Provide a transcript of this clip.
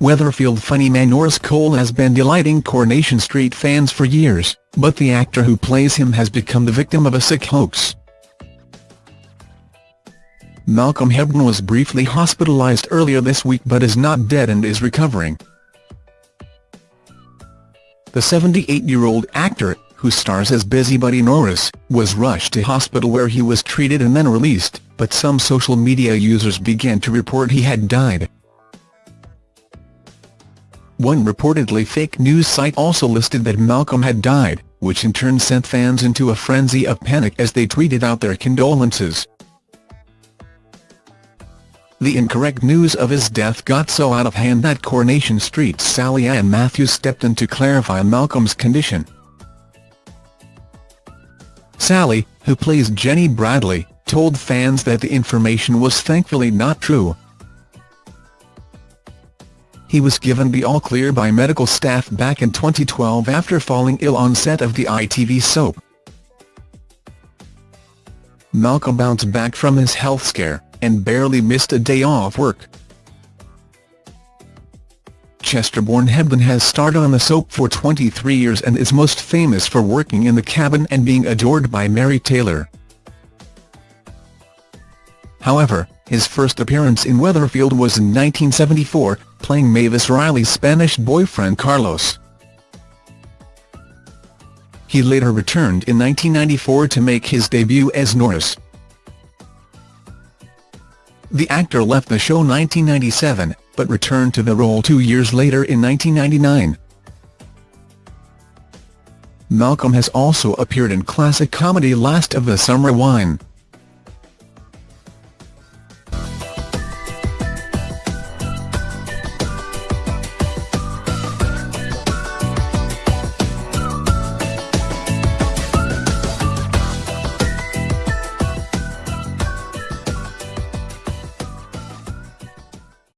Weatherfield funny man Norris Cole has been delighting Coronation Street fans for years, but the actor who plays him has become the victim of a sick hoax. Malcolm Hebden was briefly hospitalised earlier this week but is not dead and is recovering. The 78-year-old actor, who stars as Busybody Norris, was rushed to hospital where he was treated and then released, but some social media users began to report he had died. One reportedly fake news site also listed that Malcolm had died, which in turn sent fans into a frenzy of panic as they tweeted out their condolences. The incorrect news of his death got so out of hand that Coronation Street's Sally Ann Matthews stepped in to clarify Malcolm's condition. Sally, who plays Jenny Bradley, told fans that the information was thankfully not true. He was given the all-clear by medical staff back in 2012 after falling ill on set of the ITV soap. Malcolm bounced back from his health scare, and barely missed a day off work. Chester-born Hebden has starred on the soap for 23 years and is most famous for working in the Kabin and being adored by Mary Taylor. However, his first appearance in Weatherfield was in 1974, playing Mavis Riley's Spanish boyfriend Carlos. He later returned in 1994 to make his debut as Norris. The actor left the show 1997, but returned to the role two years later in 1999. Malcolm has also appeared in classic comedy Last of the Summer Wine.